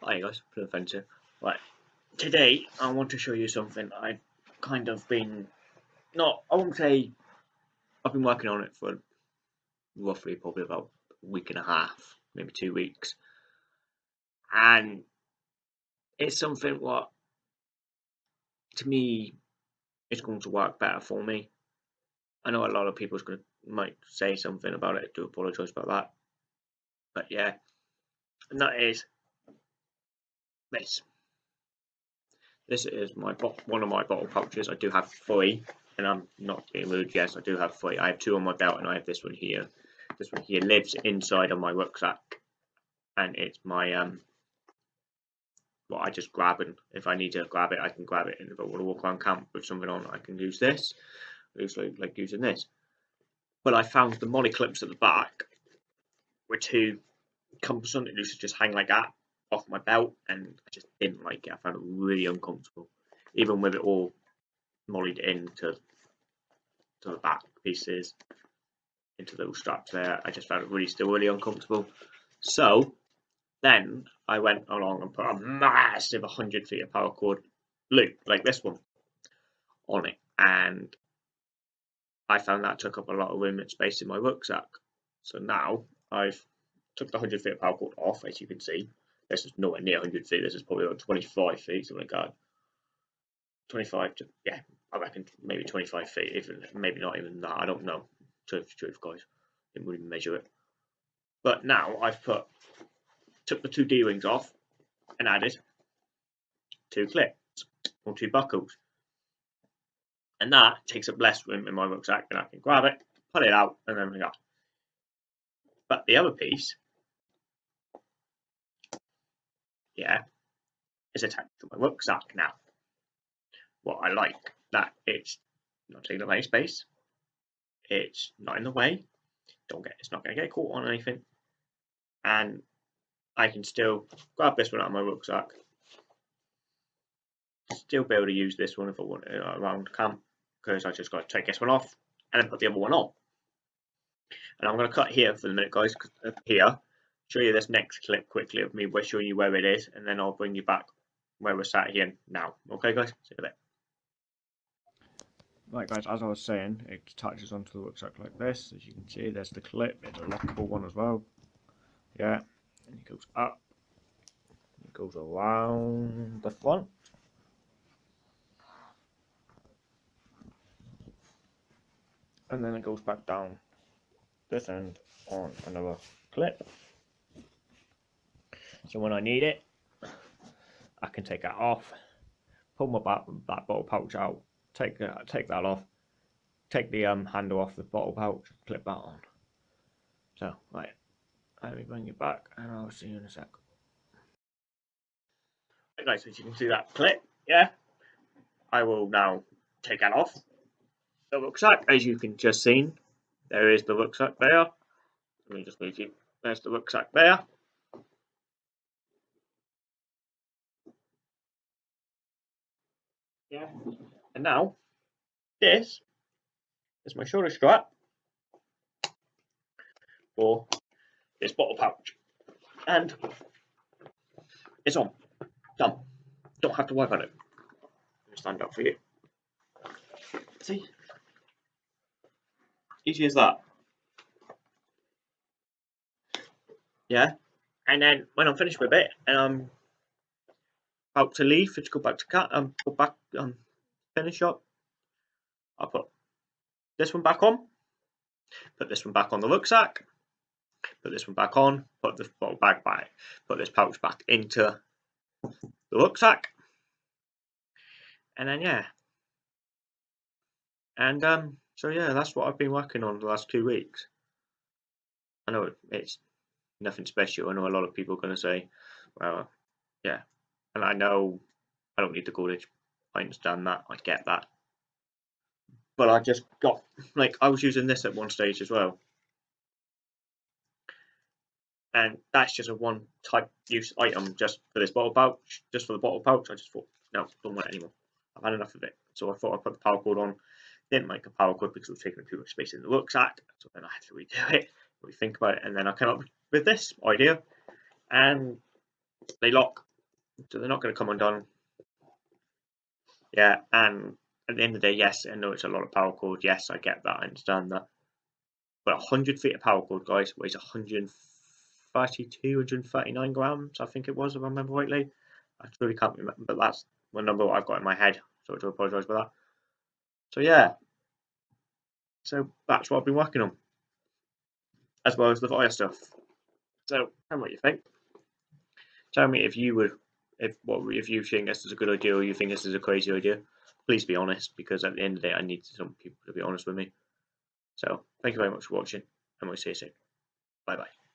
Hi guys, Blue Offensive. Right, today I want to show you something I've kind of been, not, I won't say, I've been working on it for roughly probably about a week and a half, maybe two weeks. And it's something what, to me, is going to work better for me. I know a lot of people's going to, might say something about it, do apologise about that. But yeah, and that is this. This is my one of my bottle pouches. I do have three, and I'm not being rude. Yes, I do have three. I have two on my belt, and I have this one here. This one here lives inside of my rucksack, and it's my um. Well, I just grab it. If I need to grab it, I can grab it. And if I want to walk around camp with something on, I can use this. Usually, like using this. But I found the MOLLE clips at the back were too cumbersome. It used to just hang like that off my belt and I just didn't like it. I found it really uncomfortable. Even with it all mollied into to the back pieces, into those straps there, I just found it really still really uncomfortable. So then I went along and put a massive 100 feet of paracord loop like this one on it and I found that took up a lot of room and space in my rucksack. So now I've took the 100 feet of cord off as you can see this is nowhere near 100 feet. This is probably about 25 feet, something like that. 25 to, yeah, I reckon maybe 25 feet, even maybe not even that. I don't know. Truth, truth, guys. Didn't really measure it. But now I've put, took the two D rings off and added two clips or two buckles. And that takes up less room in my rucksack and I can grab it, pull it out, and then we go. But the other piece yeah, is attached to my rucksack now. What I like that it's not taking up any space, it's not in the way, don't get it's not going to get caught on anything, and I can still grab this one out of my rucksack, still be able to use this one if I want it around camp, because I just got to take this one off and then put the other one on. And I'm going to cut here for the minute, guys, uh, here show you this next clip quickly of me we're showing you where it is, and then I'll bring you back where we're sat here now. Okay, guys? See you there. Right, guys, as I was saying, it attaches onto the rucksack like this. As you can see, there's the clip. It's a lockable one as well. Yeah, and it goes up. It goes around the front. And then it goes back down this end on another clip. So when I need it, I can take that off, pull my back, that bottle pouch out, take that, take that off, take the um, handle off the bottle pouch, clip that on. So, right, let me bring it back and I'll see you in a sec. Right guys, as you can see that clip, yeah, I will now take that off. The rucksack, as you can just seen, there is the rucksack there. Let me just move you. There's the rucksack there. Yeah. And now, this is my shoulder strap for this bottle pouch. And it's on. Done. Don't have to worry about it. Stand up for you. See? Easy as that. Yeah. And then when I'm finished with it and I'm to leave, to go back to cat, um, go back, um, finish up. I'll put this one back on, put this one back on the rucksack, put this one back on, put this bottle bag back, put this pouch back into the rucksack, and then yeah, and um, so yeah, that's what I've been working on the last two weeks. I know it's nothing special. I know a lot of people are going to say, well, yeah, and I know I don't need the cordage. I understand that. I get that. But I just got like I was using this at one stage as well. And that's just a one type use item just for this bottle pouch, just for the bottle pouch. I just thought, no, don't want it anymore. I've had enough of it. So I thought I'd put the paracord on. Didn't make a cord because it was taking too much space in the rucksack. So then I had to redo it, rethink about it, and then I came up with this idea. And they lock So they're not going to come undone. Yeah, and at the end of the day, yes, I know it's a lot of paracord. Yes, I get that. I understand that. But 100 feet of paracord, guys, weighs 132, 139 grams, I think it was, if I remember rightly. I truly can't remember, but that's the number I've got in my head. So I do apologise for that. So yeah, so that's what I've been working on, as well as the fire stuff. So tell me what you think. Tell me if you would, if what if you think this is a good idea or you think this is a crazy idea. Please be honest, because at the end of the day, I need some people to be honest with me. So thank you very much for watching, and we'll see you soon. Bye bye.